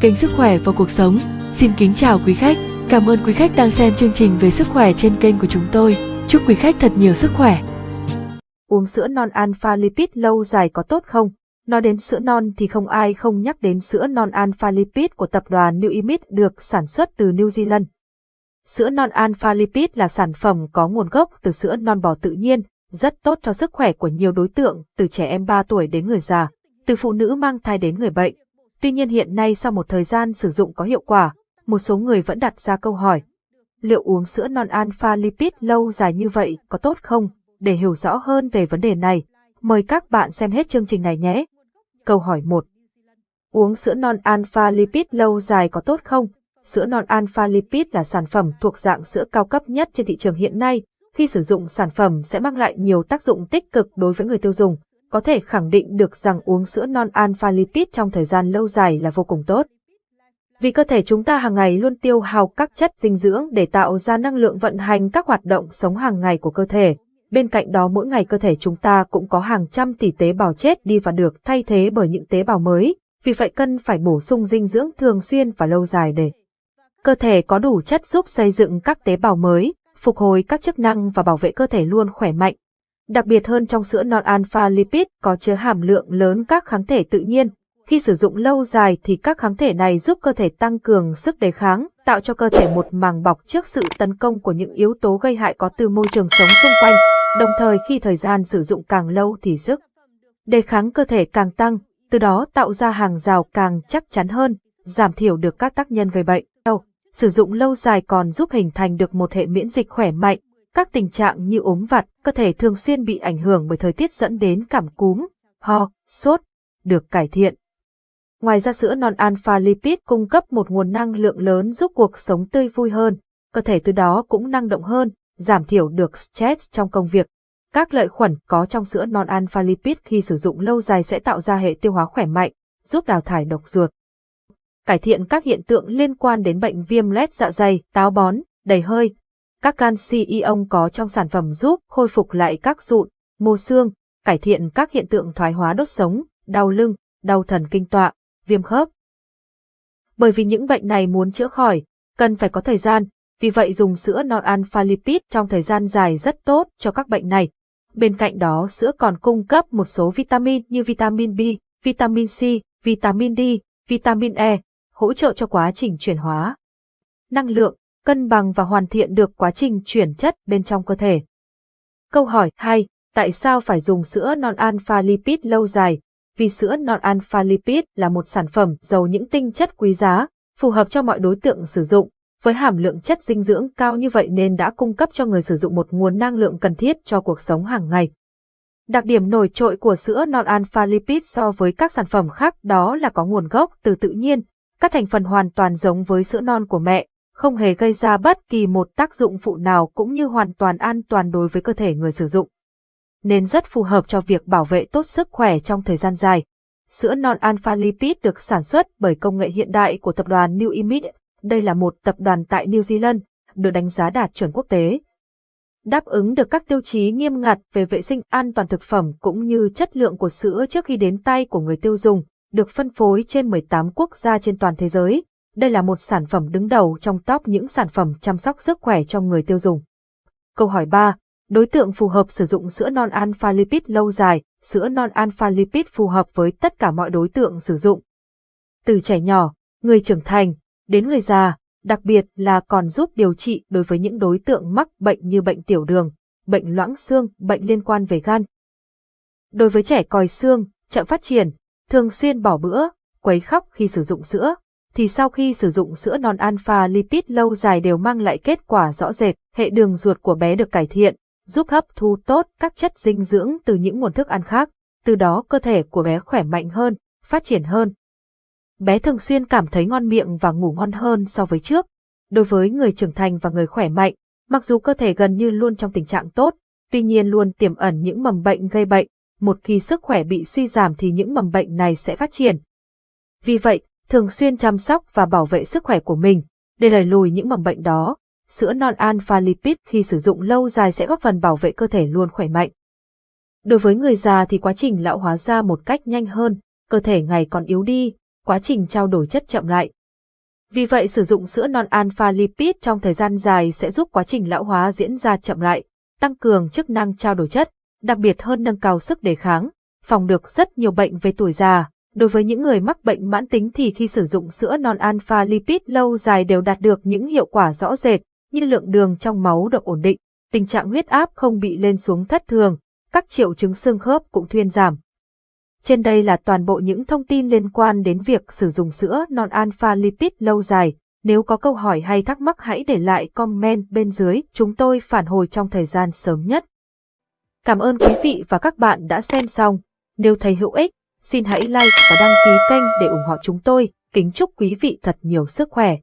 kênh Sức khỏe và cuộc sống. Xin kính chào quý khách. Cảm ơn quý khách đang xem chương trình về sức khỏe trên kênh của chúng tôi. Chúc quý khách thật nhiều sức khỏe. Uống sữa non alpha lipid lâu dài có tốt không? Nói đến sữa non thì không ai không nhắc đến sữa non alpha lipid của tập đoàn New Imit được sản xuất từ New Zealand. Sữa non alpha lipid là sản phẩm có nguồn gốc từ sữa non bò tự nhiên, rất tốt cho sức khỏe của nhiều đối tượng, từ trẻ em 3 tuổi đến người già, từ phụ nữ mang thai đến người bệnh. Tuy nhiên hiện nay sau một thời gian sử dụng có hiệu quả, một số người vẫn đặt ra câu hỏi. Liệu uống sữa non alpha lipid lâu dài như vậy có tốt không? Để hiểu rõ hơn về vấn đề này, mời các bạn xem hết chương trình này nhé. Câu hỏi 1. Uống sữa non alpha lipid lâu dài có tốt không? Sữa non alpha lipid là sản phẩm thuộc dạng sữa cao cấp nhất trên thị trường hiện nay. Khi sử dụng sản phẩm sẽ mang lại nhiều tác dụng tích cực đối với người tiêu dùng. Có thể khẳng định được rằng uống sữa non alpha lipid trong thời gian lâu dài là vô cùng tốt. Vì cơ thể chúng ta hàng ngày luôn tiêu hao các chất dinh dưỡng để tạo ra năng lượng vận hành các hoạt động sống hàng ngày của cơ thể. Bên cạnh đó mỗi ngày cơ thể chúng ta cũng có hàng trăm tỷ tế bào chết đi và được thay thế bởi những tế bào mới, vì vậy cần phải bổ sung dinh dưỡng thường xuyên và lâu dài để cơ thể có đủ chất giúp xây dựng các tế bào mới, phục hồi các chức năng và bảo vệ cơ thể luôn khỏe mạnh. Đặc biệt hơn trong sữa non alpha lipid có chứa hàm lượng lớn các kháng thể tự nhiên. Khi sử dụng lâu dài thì các kháng thể này giúp cơ thể tăng cường sức đề kháng, tạo cho cơ thể một màng bọc trước sự tấn công của những yếu tố gây hại có từ môi trường sống xung quanh. Đồng thời khi thời gian sử dụng càng lâu thì sức đề kháng cơ thể càng tăng, từ đó tạo ra hàng rào càng chắc chắn hơn, giảm thiểu được các tác nhân gây bệnh. Sử dụng lâu dài còn giúp hình thành được một hệ miễn dịch khỏe mạnh, các tình trạng như ốm vặt, cơ thể thường xuyên bị ảnh hưởng bởi thời tiết dẫn đến cảm cúm, ho, sốt, được cải thiện. Ngoài ra sữa non alpha lipid cung cấp một nguồn năng lượng lớn giúp cuộc sống tươi vui hơn, cơ thể từ đó cũng năng động hơn, giảm thiểu được stress trong công việc. Các lợi khuẩn có trong sữa non alpha lipid khi sử dụng lâu dài sẽ tạo ra hệ tiêu hóa khỏe mạnh, giúp đào thải độc ruột. Cải thiện các hiện tượng liên quan đến bệnh viêm loét dạ dày, táo bón, đầy hơi. Các canxi ion có trong sản phẩm giúp khôi phục lại các sụn, mô xương, cải thiện các hiện tượng thoái hóa đốt sống, đau lưng, đau thần kinh tọa, viêm khớp. Bởi vì những bệnh này muốn chữa khỏi, cần phải có thời gian, vì vậy dùng sữa non alpha lipid trong thời gian dài rất tốt cho các bệnh này. Bên cạnh đó sữa còn cung cấp một số vitamin như vitamin B, vitamin C, vitamin D, vitamin E, hỗ trợ cho quá trình chuyển hóa. Năng lượng, cân bằng và hoàn thiện được quá trình chuyển chất bên trong cơ thể. Câu hỏi 2. Tại sao phải dùng sữa non alpha lipid lâu dài? Vì sữa non alpha lipid là một sản phẩm giàu những tinh chất quý giá, phù hợp cho mọi đối tượng sử dụng, với hàm lượng chất dinh dưỡng cao như vậy nên đã cung cấp cho người sử dụng một nguồn năng lượng cần thiết cho cuộc sống hàng ngày. Đặc điểm nổi trội của sữa non alpha lipid so với các sản phẩm khác đó là có nguồn gốc từ tự nhiên, các thành phần hoàn toàn giống với sữa non của mẹ, không hề gây ra bất kỳ một tác dụng phụ nào cũng như hoàn toàn an toàn đối với cơ thể người sử dụng. Nên rất phù hợp cho việc bảo vệ tốt sức khỏe trong thời gian dài. Sữa non alpha lipid được sản xuất bởi công nghệ hiện đại của tập đoàn New Image đây là một tập đoàn tại New Zealand, được đánh giá đạt chuẩn quốc tế. Đáp ứng được các tiêu chí nghiêm ngặt về vệ sinh an toàn thực phẩm cũng như chất lượng của sữa trước khi đến tay của người tiêu dùng, được phân phối trên 18 quốc gia trên toàn thế giới. Đây là một sản phẩm đứng đầu trong top những sản phẩm chăm sóc sức khỏe trong người tiêu dùng. Câu hỏi 3. Đối tượng phù hợp sử dụng sữa non alpha lipid lâu dài, sữa non alpha lipid phù hợp với tất cả mọi đối tượng sử dụng. Từ trẻ nhỏ, người trưởng thành, đến người già, đặc biệt là còn giúp điều trị đối với những đối tượng mắc bệnh như bệnh tiểu đường, bệnh loãng xương, bệnh liên quan về gan. Đối với trẻ còi xương, chậm phát triển, thường xuyên bỏ bữa, quấy khóc khi sử dụng sữa, thì sau khi sử dụng sữa non alpha lipid lâu dài đều mang lại kết quả rõ rệt, hệ đường ruột của bé được cải thiện, giúp hấp thu tốt các chất dinh dưỡng từ những nguồn thức ăn khác, từ đó cơ thể của bé khỏe mạnh hơn, phát triển hơn, bé thường xuyên cảm thấy ngon miệng và ngủ ngon hơn so với trước. Đối với người trưởng thành và người khỏe mạnh, mặc dù cơ thể gần như luôn trong tình trạng tốt, tuy nhiên luôn tiềm ẩn những mầm bệnh gây bệnh, một khi sức khỏe bị suy giảm thì những mầm bệnh này sẽ phát triển. Vì vậy, thường xuyên chăm sóc và bảo vệ sức khỏe của mình, để đẩy lùi những mầm bệnh đó, sữa non alpha lipid khi sử dụng lâu dài sẽ góp phần bảo vệ cơ thể luôn khỏe mạnh. Đối với người già thì quá trình lão hóa ra một cách nhanh hơn, cơ thể ngày còn yếu đi, quá trình trao đổi chất chậm lại. Vì vậy sử dụng sữa non alpha lipid trong thời gian dài sẽ giúp quá trình lão hóa diễn ra chậm lại, tăng cường chức năng trao đổi chất, đặc biệt hơn nâng cao sức đề kháng, phòng được rất nhiều bệnh về tuổi già. Đối với những người mắc bệnh mãn tính thì khi sử dụng sữa non alpha lipid lâu dài đều đạt được những hiệu quả rõ rệt, như lượng đường trong máu được ổn định, tình trạng huyết áp không bị lên xuống thất thường, các triệu chứng xương khớp cũng thuyên giảm. Trên đây là toàn bộ những thông tin liên quan đến việc sử dụng sữa non alpha lipid lâu dài. Nếu có câu hỏi hay thắc mắc hãy để lại comment bên dưới, chúng tôi phản hồi trong thời gian sớm nhất. Cảm ơn quý vị và các bạn đã xem xong. Nếu thấy hữu ích, xin hãy like và đăng ký kênh để ủng hộ chúng tôi. Kính chúc quý vị thật nhiều sức khỏe.